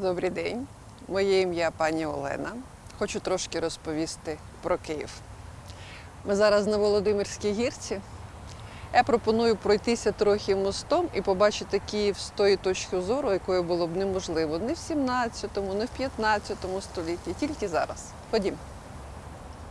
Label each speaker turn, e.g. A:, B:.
A: Добрий день. Моє ім'я пані Олена. Хочу трошки розповісти про Київ. Ми зараз на Володимирській гірці. Я пропоную пройтися трохи мостом і побачити Київ з тої точки зору, якою було б неможливо не в 17, не в 15 столітті, тільки зараз. Ходімо.